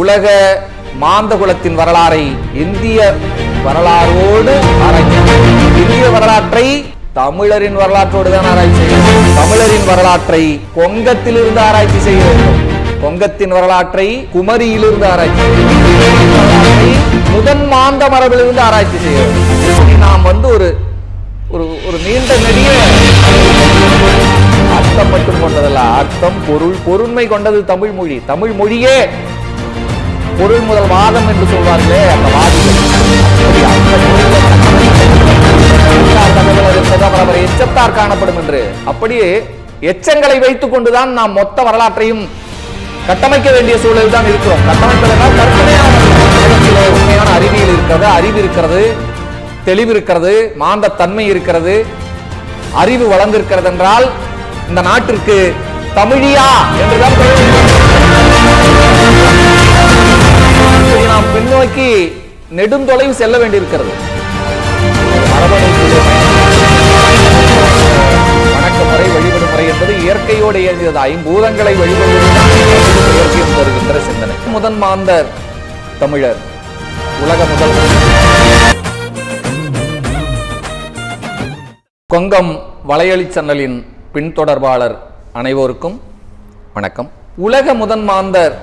உலக மாந்தகுலத்தின் வரலாறை இந்திய வரலாறோடு ஆராய்ச்சி இந்திய வரலாற்றை தமிழரின் வரலாற்றோடு தான் ஆராய்ச்சி செய்யும் தமிழரின் வரலாற்றை கொங்கத்திலிருந்து ஆராய்ச்சி செய்ய வேண்டும். கொங்கத்தின் வரலாற்றை குமரியிலிருந்து ஆராய்ச்சி முதன் மாந்த மரபிலிருந்து ஆராய்ச்சி செய்ய வேண்டும். நாம் வந்து ஒரு ஒரு ஒரு நீண்ட நெடிய அர்த்தம் மட்டும் கொண்டதல்ல. அர்த்தம் பொருள் பொருண்மை கொண்டது தமிழ் மொழி. தமிழ் மொழியே பொருள் முதல் வாதம் என்று சொல்வார்களே அந்த வாதிகள் அவர் எச்சத்தார் காணப்படும் என்று. அப்படியே எச்சங்களை வைத்துக் கொண்டுதான் நாம் மொத்த வரலாற்றையும் கட்டமைக்க வேண்டிய சூழலில் தான் இருக்கிறோம். கட்டமைப்பதனால் கற்பனையான உண்மையான அறிவியல் இருக்கிறது அறிவு இருக்கிறது தெளிவு இருக்கிறது மாந்த தன்மை இருக்கிறது அறிவு வளர்ந்திருக்கிறது என்றால் இந்த நாட்டிற்கு தமிழியா என்றுதான் நெடுந்தொலைவு செல்ல வேண்டியிருக்கிறது. மரபணுக்குள்ளே வணக்க முறை வழிபடு முறை என்பது இயற்கையோடு இயங்கியது. ஐம்பூதங்களை வழிபடுவதுதான் இயற்கையும் தருகின்ற சிந்தனை முதன் மாந்தர் தமிழர். உலக முதல். கொங்கம் வலையொலி சன்னலின் பின்தொடர்பாளர் அனைவருக்கும் வணக்கம். உலக முதன் மாந்தர்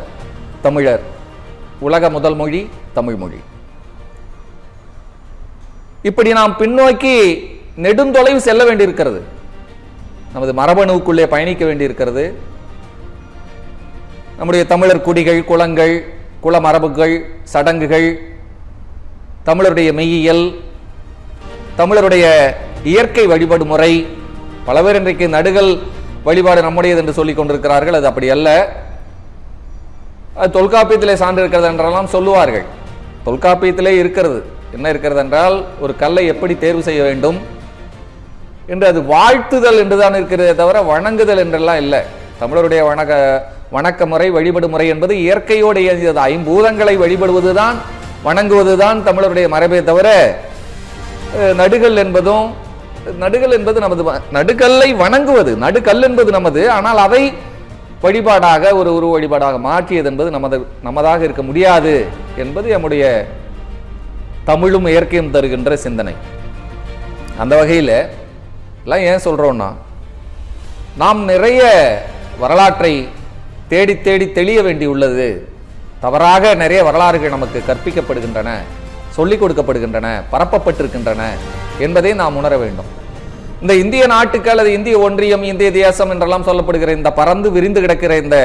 தமிழர். உலக முதல் மொழி தமிழ் மொழி. இப்படி நாம் பின்னோக்கி நெடுந்தொலைவு செல்ல வேண்டியிருக்கிறது. நமது மரபணுவுக்குள்ளே பயணிக்க வேண்டியிருக்கிறது. நம்முடைய தமிழர் குடிகள் குளங்கள் குல மரபுகள் சடங்குகள் தமிழருடைய மெய்யியல் தமிழருடைய இயற்கை வழிபாடு முறை பல பேர் இன்றைக்கு நடுகள் வழிபாடு நம்முடையது என்று சொல்லிக் கொண்டிருக்கிறார்கள். அது அப்படி அல்ல. அது தொல்காப்பியத்திலே சான்று இருக்கிறது என்றெல்லாம் சொல்லுவார்கள். தொல்காப்பியத்திலே இருக்கிறது. என்ன இருக்கிறது என்றால் ஒரு கல்லை எப்படி தேர்வு செய்ய வேண்டும்? என்று அது வாழ்த்துதல் என்றுதான் இருக்கிறதே தவிர வணங்குதல் என்றெல்லாம் இல்லை. தமிழருடைய வணக்க வணக்க முறை வழிபடு முறை என்பது இயற்கையோடு இயங்கியது. ஐம்பூதங்களை வழிபடுவதுதான் வணங்குவதுதான் தமிழருடைய மரபே தவிர நடுகள் என்பதும் நடுகள் என்பது நமது நடுகல்லை வணங்குவது. நடுகல் என்பது நமது. ஆனால் அதை வழிபாடாக ஒரு உருவ வழிபாடாக மாற்றியது என்பது நமது நமதாக இருக்க முடியாது என்பது நம்முடைய தமிழும் இயற்கையும் தருகின்ற சிந்தனை. அந்த வகையில் எல்லாம் ஏன் சொல்கிறோன்னா நாம் நிறைய வரலாற்றை தேடி தேடி தெளிய வேண்டியுள்ளது தவறாக நிறைய வரலாறுகள் நமக்கு கற்பிக்கப்படுகின்றன சொல்லிக் கொடுக்கப்படுகின்றன பரப்பப்பட்டிருக்கின்றன என்பதை நாம் உணர வேண்டும். இந்த இந்திய நாட்டுக்கு அல்லது இந்திய ஒன்றியம் இந்திய தேசம் என்றெல்லாம் சொல்லப்படுகிற இந்த பறந்து விரிந்து கிடக்கிற இந்த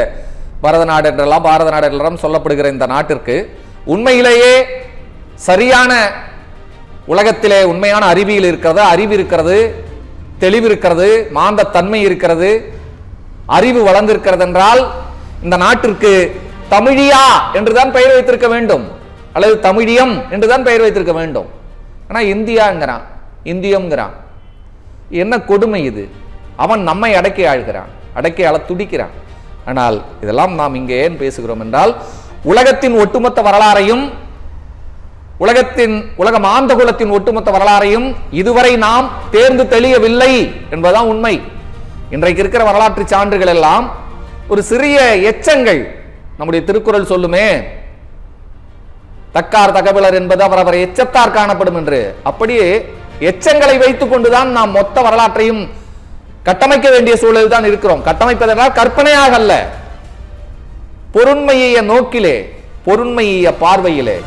பரத நாடு என்றெல்லாம் பாரத நாடு என்றெல்லாம் சொல்லப்படுகிற இந்த நாட்டிற்கு உண்மையிலேயே சரியான உலகத்திலே உண்மையான அறிவியல் இருக்கிறது அறிவு இருக்கிறது தெளிவு இருக்கிறது மாந்த தன்மை இருக்கிறது அறிவு வளர்ந்திருக்கிறது என்றால் இந்த நாட்டிற்கு தமிழியா என்றுதான் பெயர் வைத்திருக்க வேண்டும். அல்லது தமிழியம் என்றுதான் பெயர் வைத்திருக்க வேண்டும். ஆனால் இந்தியாங்கிறான் இந்தியம்ங்கிறான். என்ன கொடுமை இது? அவன் நம்மை அடக்கி ஆழ்கிறான் அடக்கி ஆள துடிக்கிறான். ஆனால் இதெல்லாம் நாம் இங்கே ஏன் பேசுகிறோம் என்றால் உலகத்தின் ஒட்டுமொத்த வரலாறையும் உலகத்தின் உலக மாந்த குலத்தின் ஒட்டுமொத்த வரலாறையும் இதுவரை நாம் தேர்ந்து தெளியவில்லை என்பதுதான் உண்மை. இன்றைக்கு இருக்கிற வரலாற்று சான்றுகள் எல்லாம் ஒரு சிறிய எச்சங்கள். நம்முடைய திருக்குறள் சொல்லுமே தக்கார் தகவலர் என்பது அவரவர் எச்சத்தார் காணப்படும் என்று. அப்படியே எச்சங்களை வைத்துக் கொண்டுதான் நாம் மொத்த வரலாற்றையும் கட்டமைக்க வேண்டிய சூழலில் தான் இருக்கிறோம். கட்டமைப்பதென்றால் கற்பனையாக அல்ல பொருண்மைய நோக்கிலே பொருண்மைய பார்வையிலே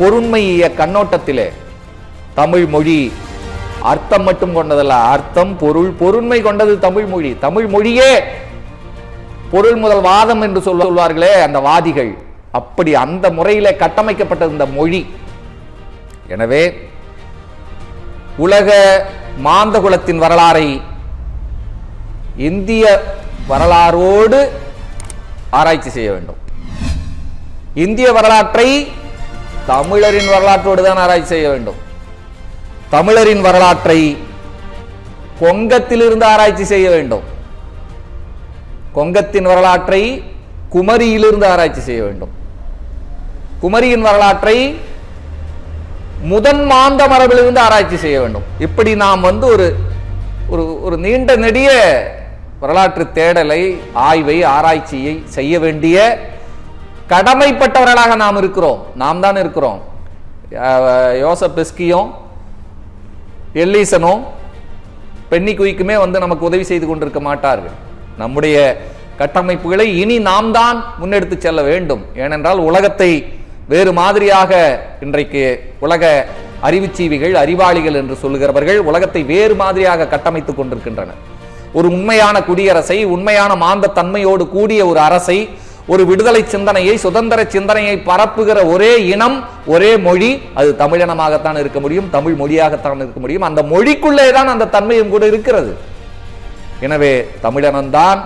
பொருண்மைய கண்ணோட்டத்திலே. தமிழ் மொழி அர்த்தம் மட்டும் கொண்டதல்ல அர்த்தம் பொருள் பொருண்மை கொண்டது தமிழ் மொழி. தமிழ் மொழியே பொருள் முதல் வாதம் என்று சொல்ல- சொல்வார்களே அந்த வாதிகள். அப்படி அந்த முறையிலே கட்டமைக்கப்பட்டது இந்த மொழி. எனவே உலக மாந்தகுலத்தின் வரலாறை இந்திய வரலாறோடு ஆராய்ச்சி செய்ய வேண்டும். இந்திய வரலாற்றை தமிழரின் வரலாற்றோடு தான் ஆராய்ச்சி செய்ய வேண்டும். தமிழரின் வரலாற்றை கொங்கத்திலிருந்து ஆராய்ச்சி செய்ய வேண்டும். கொங்கத்தின் வரலாற்றை குமரியிலிருந்து ஆராய்ச்சி செய்ய வேண்டும். குமரியின் வரலாற்றை முதன் மாந்த மரபிலிருந்து ஆராய்ச்சி செய்ய வேண்டும். இப்படி நாம் வந்து ஒரு ஒரு ஒரு நீண்ட நெடிய வரலாற்று தேடலை ஆய்வை ஆராய்ச்சியை செய்ய வேண்டிய கடமைப்பட்டவர்களாக நாம் இருக்கிறோம். நாம் தான் இருக்கிறோம். அஹ், யோசப் எல்லீசனும் பென்னி குயிக்குமே வந்து நமக்கு உதவி செய்து கொண்டிருக்க மாட்டார்கள். நம்முடைய கட்டமைப்புகளை இனி நாம் தான் முன்னெடுத்து செல்ல வேண்டும். ஏனென்றால் உலகத்தை வேறு மாதிரியாக இன்றைக்கு உலக அறிவுச்சீவிகள் அறிவாளிகள் என்று சொல்லுகிறவர்கள் உலகத்தை வேறு மாதிரியாக கட்டமைத்துக் கொண்டிருக்கின்றனர். ஒரு உண்மையான குடியரசை உண்மையான மாந்த தன்மையோடு கூடிய ஒரு அரசை ஒரு விடுதலை சிந்தனையை சுதந்திர சிந்தனையை பரப்புகிற ஒரே இனம் ஒரே மொழி அது தமிழினமாகத்தான் இருக்க முடியும் தமிழ் மொழியாகத்தான் இருக்க முடியும். அந்த மொழிக்குள்ளே தான் அந்த தன்மையும் கூட இருக்கிறது. எனவே தமிழனம்தான்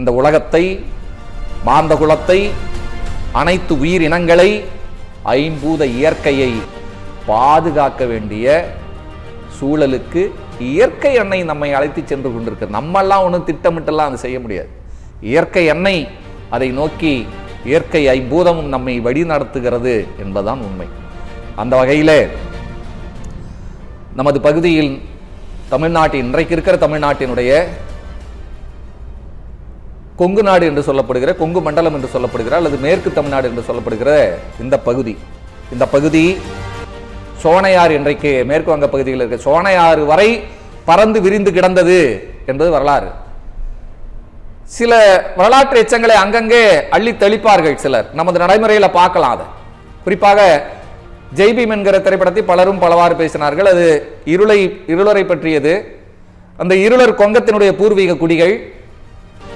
இந்த உலகத்தை மாந்த குலத்தை அனைத்து உயிரினங்களை ஐம்பூத இயற்கையை பாதுகாக்க வேண்டிய சூழலுக்கு இயற்கை எண்ணெய் நம்மை அழைத்து சென்று கொண்டிருக்கு. நம்மெல்லாம் ஒன்றும் திட்டமிட்டெல்லாம் அது செய்ய முடியாது. இயற்கை எண்ணெய் அதை நோக்கி இயற்கை ஐம்பூதமும் நம்மை வழி நடத்துகிறது என்பதுதான் உண்மை. அந்த வகையிலே நமது பகுதியில் தமிழ்நாட்டின் இன்றைக்கு இருக்கிற தமிழ்நாட்டினுடைய கொங்கு நாடு என்று சொல்லப்படுகிற கொங்கு மண்டலம் என்று சொல்லப்படுகிற அல்லது மேற்கு தமிழ்நாடு என்று சொல்லப்படுகிற இந்த பகுதி. இந்த பகுதி சோனையார் இன்றைக்கு மேற்கு வங்க பகுதியில் இருக்க சோனையாறு வரை பறந்து விரிந்து கிடந்தது என்பது வரலாறு. சில வரலாற்று எச்சங்களை அங்கங்கே அள்ளி தெளிப்பார்கள் சிலர். நமது நடைமுறையில பார்க்கலாம் அதை. குறிப்பாக ஜெய்பீம் என்கிற திரைப்படத்தை பலரும் பலவாறு பேசினார்கள். அது இருளை இருளரை பற்றியது. அந்த இருளர் கொங்கத்தினுடைய பூர்வீக குடிகள்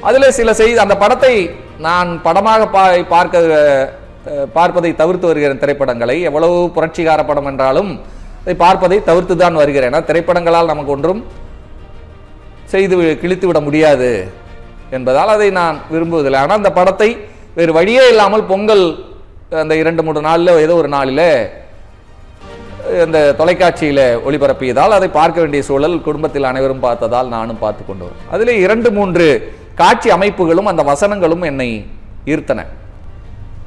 அதில் சில செய்தி அந்த படத்தை நான் படமாக பா பார்க்க பார்ப்பதை தவிர்த்து வருகிறேன் திரைப்படங்களை. எவ்வளவு புரட்சிகார படம் என்றாலும் அதை பார்ப்பதை தவிர்த்து தான் வருகிறேன் திரைப்படங்களால் நமக்கு ஒன்றும் செய்து வி- கிழித்து விட முடியாது என்பதால் அதை நான் விரும்புவதில்லை. ஆனால் அந்த படத்தை வேறு வழியே இல்லாமல் பொங்கல் அந்த இரண்டு மூன்று நாளில் ஏதோ ஒரு நாளில் அந்த தொலைக்காட்சியில் ஒளிபரப்பியதால் அதை பார்க்க வேண்டிய சூழல் குடும்பத்தில் அனைவரும் பார்த்ததால் நானும் பார்த்து கொண்டு வரேன் அதில் இரண்டு மூன்று காட்சி அமைப்புகளும் அந்த வசனங்களும் என்னை ஈர்த்தன.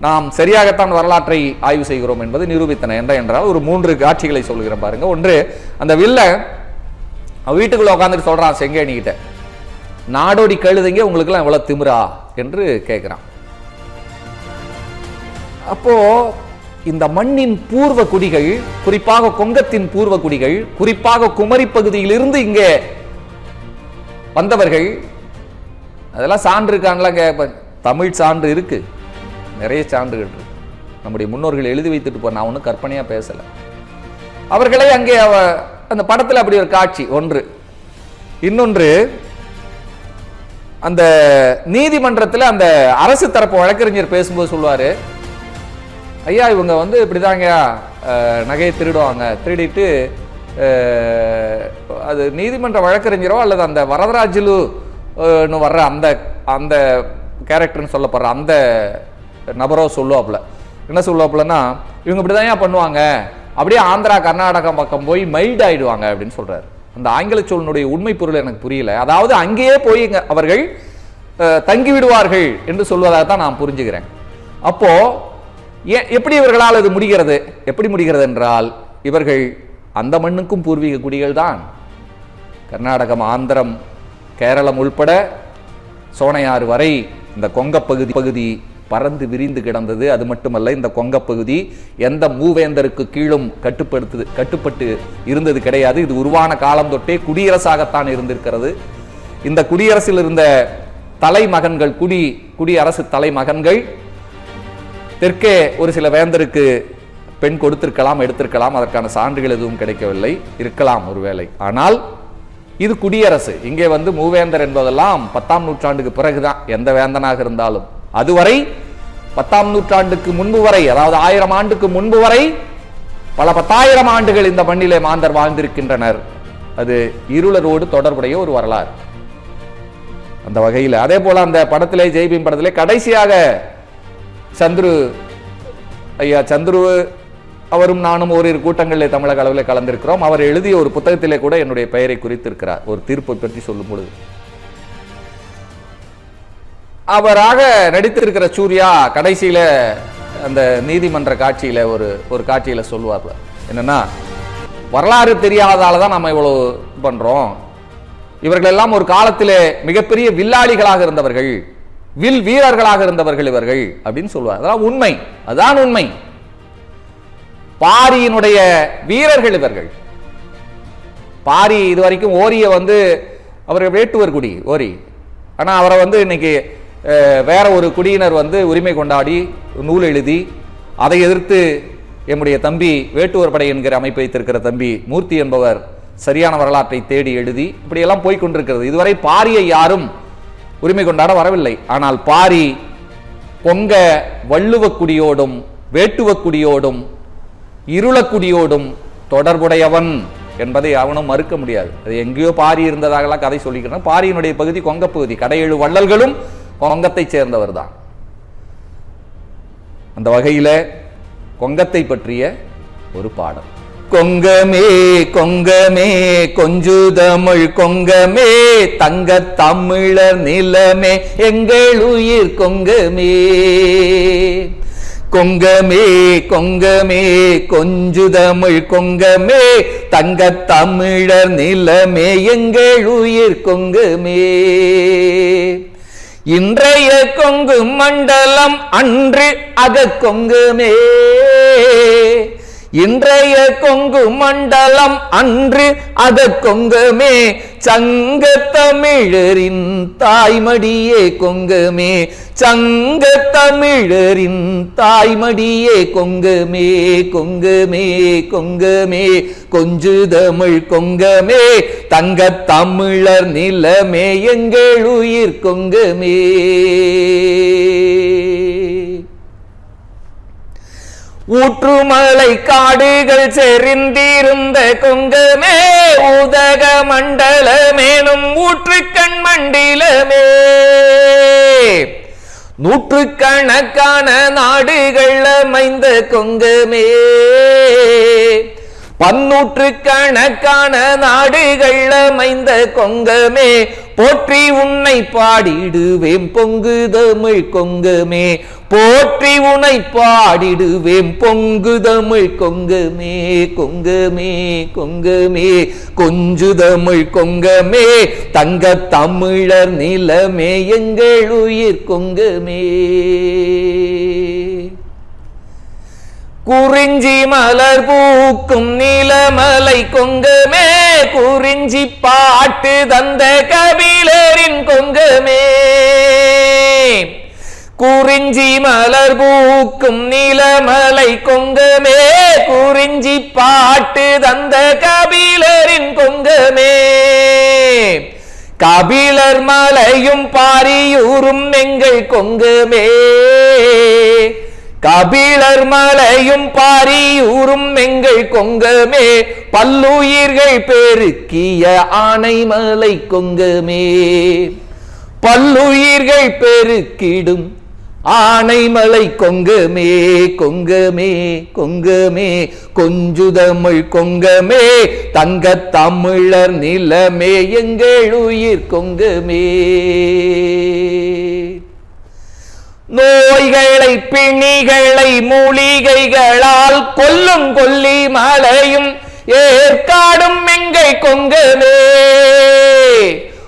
நாம் சரியாகத்தான் வரலாற்றை ஆய்வு செய்கிறோம் என்பது நிரூபித்தன என்ற என்றால் ஒரு மூன்று காட்சிகளை சொல்கிறேன் பாருங்க. ஒன்று அந்த வில்ல அவன் வீட்டுக்குள்ள உட்காந்துட்டு சொல்றான் செங்கேணிக்கிட்ட நாடோடி கழுதைங்க உங்களுக்கெல்லாம் எவ்வளவு திமிரா? என்று கேட்கிறான் அப்போ இந்த மண்ணின் பூர்வ குடிகள் குறிப்பாக கொங்கத்தின் பூர்வ குடிகள் குறிப்பாக குமரி பகுதியிலிருந்து இங்கே வந்தவர்கள் அதெல்லாம் சான்று இருக்கான்லாம் கேட்பேன் தமிழ் சான்று இருக்குது நிறைய சான்றுகள் இருக்கு. நம்முடைய முன்னோர்கள் எழுதி வைத்துட்டு போ நான் ஒன்றும் கற்பனையாக பேசலை. அவர்களே அங்கே அவ அந்த படத்தில் அப்படி ஒரு காட்சி ஒன்று. இன்னொன்று அந்த நீதிமன்றத்தில் அந்த அரசு தரப்பு வழக்கறிஞர் பேசும்போது சொல்லுவார் ஐயா இவங்க வந்து இப்படிதாங்க நகையை திருடுவாங்க. திருடிட்டு அது நீதிமன்ற வழக்கறிஞரோ அல்லது அந்த வரதராஜலு வர்ற அந்த அந்த கேரக்டர்னு சொல்லப்படுற அந்த நபரோ சொல்லுவாப்புல. என்ன சொல்லுவாப்புலன்னா இவங்க இப்படிதான் பண்ணுவாங்க? அப்படியே ஆந்திரா கர்நாடகா பக்கம் போய் மைல்ட் ஆயிடுவாங்க அப்படின்னு சொல்றாரு. அந்த ஆங்கில சொல்னுடைய உண்மை பொருள் எனக்கு புரியல. அதாவது அங்கேயே போய் அவர்கள் தங்கி விடுவார்கள் என்று சொல்வதாக தான் நான் புரிஞ்சுக்கிறேன். அப்போ ஏன் எப்படி இவர்களால் அது முடிகிறது? எப்படி முடிகிறது என்றால் இவர்கள் அந்த மண்ணுக்கும் பூர்வீக குடிகள் தான். கர்நாடகம் ஆந்திரம் கேரளம் உள்பட சோனையாறு வரை இந்த கொங்கப்பகுதி பகுதி பறந்து விரிந்து கிடந்தது. அது மட்டுமல்ல இந்த கொங்கப் பகுதி எந்த மூவேந்தருக்கு கீழும் கட்டுப்படுத்து கட்டுப்பட்டு இருந்தது கிடையாது. இது உருவான காலம் தொட்டே குடியரசாகத்தான் இருந்திருக்கிறது. இந்த குடியரசில் இருந்த தலைமகன்கள் குடி குடியரசு தலைமகன்கள் தெற்கே ஒரு சில வேந்தருக்கு பெண் கொடுத்திருக்கலாம் எடுத்திருக்கலாம். அதற்கான சான்றுகள் எதுவும் கிடைக்கவில்லை. இருக்கலாம் ஒருவேளை. ஆனால் இது குடியரசு. இங்கே வந்து மூவேந்தர் என்பதெல்லாம் பத்தாம் நூற்றாண்டுக்கு பிறகுதான். எந்த வேந்தனாக இருந்தாலும். அதுவரை பத்தாம் நூற்றாண்டுக்கு முன்பு வரை அதாவது ஆயிரம் ஆண்டுக்கு முன்பு வரை பல பத்தாயிரம் ஆண்டுகள் இந்த மண்ணிலே மாந்தர் வாழ்ந்திருக்கின்றனர். அது இருளரோடு தொடர்புடைய ஒரு வரலாறு. அந்த வகையில். அதே போல அந்த படத்திலே ஜெய்பீம் படத்திலே கடைசியாக சந்துரு ஐயா சந்துரு அவரும் நானும் ஓரிரு கூட்டங்களில் தமிழக அளவில் கலந்திருக்கிறோம். அவர் எழுதிய ஒரு புத்தகத்திலே கூட என்னுடைய பெயரை குறித்திருக்கிறார். ஒரு தீர்ப்பை பற்றி சொல்லும் பொழுது. அவராக நடித்திருக்கிற சூர்யா கடைசியில் அந்த நீதிமன்ற காட்சியில் ஒரு ஒரு காட்சியில் சொல்லுவார். என்னன்னா வரலாறு தெரியாததால் தான் நம்ம இவ்வளோ பண்ணுறோம் இவர்களெல்லாம் ஒரு காலத்தில் மிகப்பெரிய வில்லாளிகளாக இருந்தவர்கள் வில் வீரர்களாக இருந்தவர்கள் இவர்கள் அப்படின்னு சொல்லுவார். அதான் உண்மை. அதான் உண்மை. பாரியினுடைய வீரர்கள் இவர்கள். பாரி இது வரைக்கும் ஓரிய வந்து அவர் வேட்டுவர் குடி ஓரி. ஆனால் அவரை வந்து இன்னைக்கு வேற ஒரு குடியினர் வந்து உரிமை கொண்டாடி நூல் எழுதி அதை எதிர்த்து எம்முடைய தம்பி வேட்டுவர் படை என்கிற அமைப்பை வைத்திருக்கிற தம்பி மூர்த்தி என்பவர் சரியான வரலாற்றை தேடி எழுதி இப்படியெல்லாம் போய்கொண்டிருக்கிறது இதுவரை பாரியை யாரும் உரிமை கொண்டாட வரவில்லை. ஆனால் பாரி பொங்க வள்ளுவக்குடியோடும் வேட்டுவக்குடியோடும் இருளக்குடியோடும் தொடர்புடையவன் என்பதை அவனும் மறுக்க முடியாது. அது எங்கேயோ பாரி இருந்ததாகலாம் கதை சொல்லிக்கிறோம். பாரியினுடைய பகுதி கொங்க பகுதி. கடையேழு வள்ளல்களும் கொங்கத்தை சேர்ந்தவர் தான் அந்த வகையில கொங்கத்தை பற்றிய ஒரு பாடல். கொங்கமே கொங்கமே கொஞ்சு தமிழ் கொங்கமே தங்க தமிழர் நிலமே எங்கள் உயிர் கொங்கமே. கொங்கமே கொங்கமே கொஞ்சு தமிழ் கொங்கமே தங்க தமிழர் நிலமே எங்கள் உயிர் கொங்கமே. இன்றைய கொங்கு மண்டலம் அன்று அக கொங்குமே. இன்றைய கொங்கு மண்டலம் அன்று அத கொங்குமே சங்க தமிழரின் தாய்மடியே கொங்குமே சங்க தமிழரின் தாய்மடியே கொங்குமே கொங்குமே கொங்குமே கொஞ்சு தமிழ் கொங்கமே தங்க தமிழர் நிலமே எங்கள் உயிர் கொங்குமே. ஊற்றுமலை காடுகள் செறிந்திருந்த கொங்கமே உதக மண்டலமேனும் ஊற்றுக்கண் மண்டிலமே. நூற்றுக்கணக்கான நாடுகள் அமைந்த கொங்கமே. பன்னூற்று கணக்கான நாடுகள் அமைந்த கொங்கமே போற்றி உன்னை பாடிடுவேன் பொங்கு தமிழ் கொங்கமே. போற்றி உன்னை பாடிடுவேன் பொங்கு தமிழ் கொங்கமே கொங்கமே கொங்கமே. கொஞ்சு தமிழ் கொங்கமே தங்க தமிழர் நிலமே எங்கள் உயிர் கொங்கமே. குறிஞ்சி மலர் பூக்கும் நிலமலை கொங்கமே. குறிஞ்சி பாட்டு தந்த கபிலரின் கொங்கமே. குறிஞ்சி மலர் பூக்கும் நிலமலை கொங்கமே. குறிஞ்சி பாட்டு தந்த கபிலரின் கொங்கமே. கபிலர் மலையும் பாரியூரும் எங்கள் கொங்குமே. கபிலர் மலையும் பாரியூரும் எங்கள் கொங்கமே பல்லுயிர்கள் பெருக்கிய ஆனைமலை கொங்கமே. பல்லுயிர்கள் பெருக்கிடும் ஆனைமலை கொங்கமே கொங்கமே கொங்கமே. கொஞ்சுதமிழ் கொங்கமே தங்க தமிழர் நிலமே எங்கள் உயிர் கொங்கமே. நோய்களை பிணிகளை மூலிகைகளால் கொல்லும் கொல்லி மலையும் ஏற்காடும் எங்கை கொங்கவே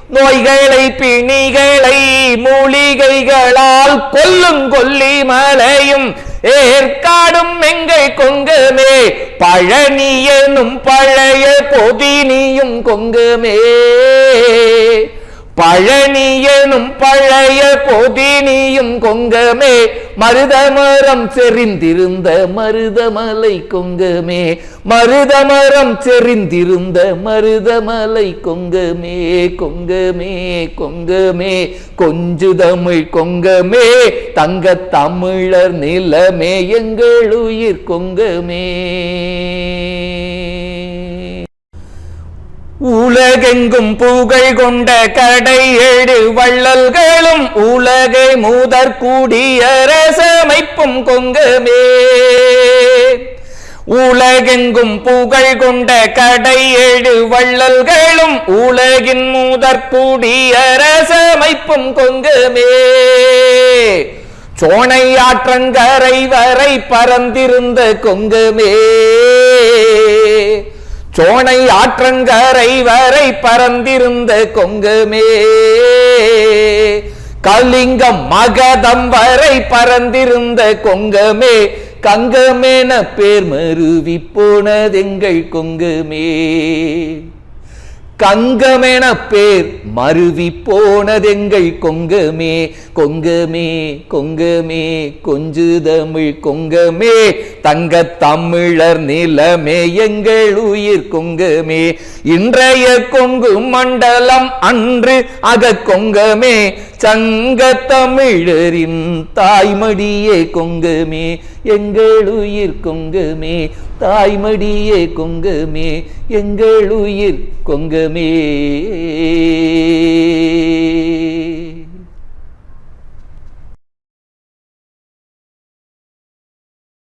நோய்களை பிணிகளை மூலிகைகளால் கொல்லும் கொல்லி மலையும் ஏற்காடும் எங்கை கொங்கமே பழனி எனும் பழைய பொதினியும் கொங்குமே பழனியனும் பழைய பொதினியும் கொங்கமே மருதமரம் செறிந்திருந்த மருதமலை கொங்கமே. மருதமரம் செறிந்திருந்த மருதமலை கொங்கமே கொங்கமே கொங்கமே. கொஞ்சு தமிழ் கொங்கமே தங்க தமிழர் நிலமே எங்கள் உயிர் கொங்கமே. உலகெங்கும் புகழ் கொண்ட கடை ஏழு வள்ளல்களும் உலகை மூதற் கூடியரசமைப்பும் கொங்குமே. உலகெங்கும் புகழ் கொண்ட கடை ஏழு வள்ளல்களும் உலகின் மூதற் கூடியரசமைப்பும் கொங்குமே. சோனை ஆற்றங்கரை வரை பறந்திருந்த கொங்குமே. சோனை ஆற்றங்கரை வரை பறந்திருந்த கொங்கமே கலிங்கம் மகதம் வரை பறந்திருந்த கொங்கமே கங்கமேன பேர் மருவி போனதெங்கள் கொங்கமே கங்கமென பேர் மருவி போனதெங்கள் கொங்கமே கொங்கமே கொங்கமே கொஞ்சு தமிழ் கொங்கமே தங்க தமிழர் நிலமே எங்கள் உயிர் கொங்கமே. இன்றைய கொங்கு மண்டலம் அன்று அக கொங்கமே. சங்க தமிழரின் தாய்மடியே கொங்குமே. எங்கள் உயிர் கொங்கமே. தாய்மடியே கொங்குமே. எங்கள் உயிர் கொங்கமே.